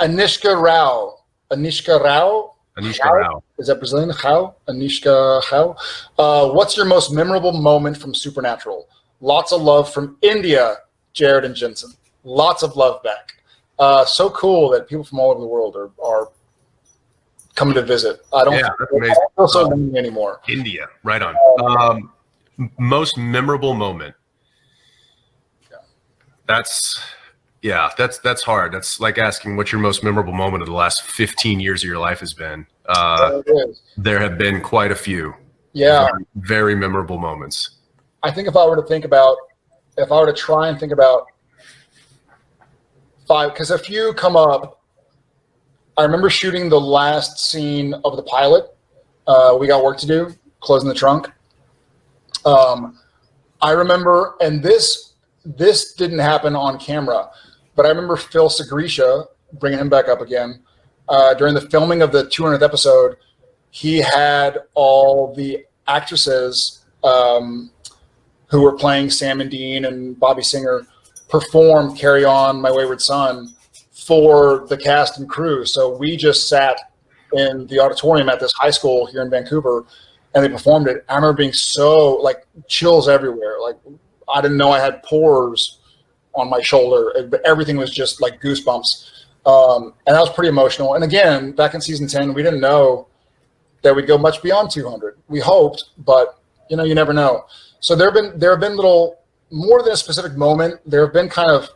Anishka Rao. Anishka Rao. Anishka Rao. Is that Brazilian? How? Anishka How? Uh, what's your most memorable moment from Supernatural? Lots of love from India, Jared and Jensen. Lots of love back. Uh, so cool that people from all over the world are, are coming to visit. I don't, yeah, amazing. I don't feel so lonely anymore. India, right on. Um, most memorable moment. That's yeah, that's that's hard. That's like asking what your most memorable moment of the last 15 years of your life has been. Uh, there have been quite a few. Yeah, very, very memorable moments. I think if I were to think about, if I were to try and think about five, because a few come up. I remember shooting the last scene of the pilot. Uh, we got work to do, closing the trunk. Um, I remember, and this this didn't happen on camera, but I remember Phil Sgriccia bringing him back up again uh, during the filming of the 200th episode. He had all the actresses um, who were playing Sam and Dean and Bobby Singer perform "Carry On, My Wayward Son" for the cast and crew. So we just sat in the auditorium at this high school here in Vancouver and they performed it. I remember being so like chills everywhere. Like I didn't know I had pores on my shoulder, everything was just like goosebumps. Um, and that was pretty emotional. And again, back in season 10, we didn't know that we'd go much beyond 200. We hoped, but you know, you never know. So there have been, there have been little more than a specific moment. There have been kind of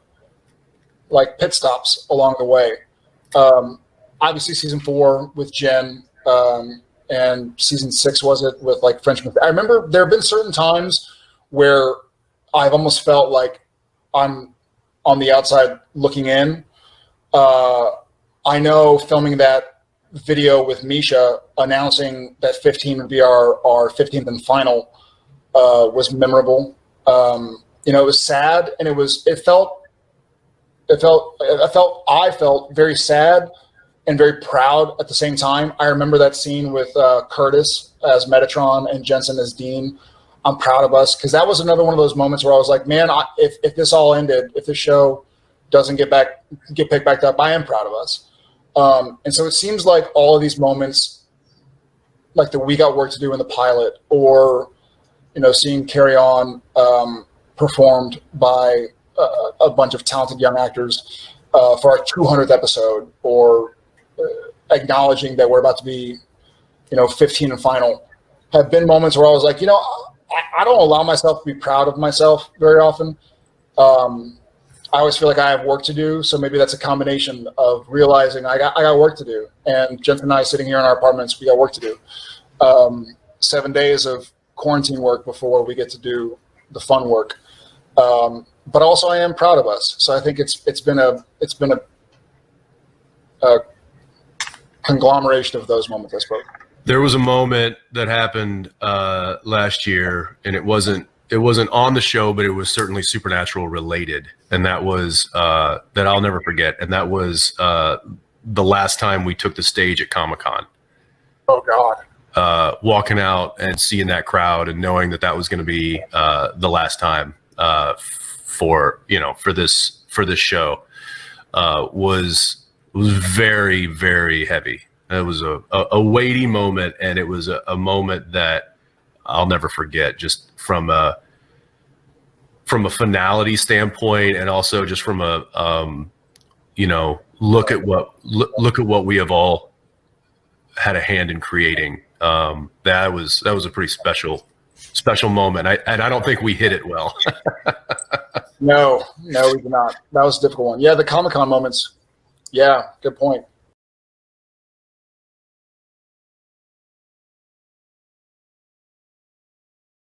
like pit stops along the way. Um, obviously season four with Jen, um, and season six was it with like Frenchman. I remember there have been certain times where I've almost felt like I'm on the outside looking in. Uh, I know filming that video with Misha announcing that 15 would be our, our 15th and final uh, was memorable. Um, you know, it was sad and it was, it felt, it felt, I felt, I felt very sad and very proud at the same time. I remember that scene with uh, Curtis as Metatron and Jensen as Dean. I'm proud of us because that was another one of those moments where I was like, man, I, if, if this all ended, if the show doesn't get back, get picked back up, I am proud of us. Um, and so it seems like all of these moments, like the we got work to do in the pilot, or you know, seeing Carry On um, performed by uh, a bunch of talented young actors uh, for our 200th episode, or uh, acknowledging that we're about to be, you know, 15 and final, have been moments where I was like, you know, I, I don't allow myself to be proud of myself very often. Um, I always feel like I have work to do. So maybe that's a combination of realizing I got, I got work to do. And Jensen and I sitting here in our apartments, we got work to do. Um, seven days of quarantine work before we get to do the fun work. Um, but also I am proud of us. So I think it's, it's been a, it's been a, a conglomeration of those moments, I suppose. There was a moment that happened uh, last year, and it wasn't it wasn't on the show, but it was certainly supernatural related, and that was uh, that I'll never forget, and that was uh, the last time we took the stage at Comic Con. Oh God! Uh, walking out and seeing that crowd, and knowing that that was going to be uh, the last time uh, for you know for this for this show uh, was was very very heavy. It was a, a, a weighty moment, and it was a, a, moment that I'll never forget. Just from a from a finality standpoint, and also just from a um, you know look at what look, look at what we have all had a hand in creating. Um, that was that was a pretty special special moment. I, and I don't think we hit it well. no, no, we did not. That was a difficult one. Yeah, the Comic Con moments. Yeah, good point.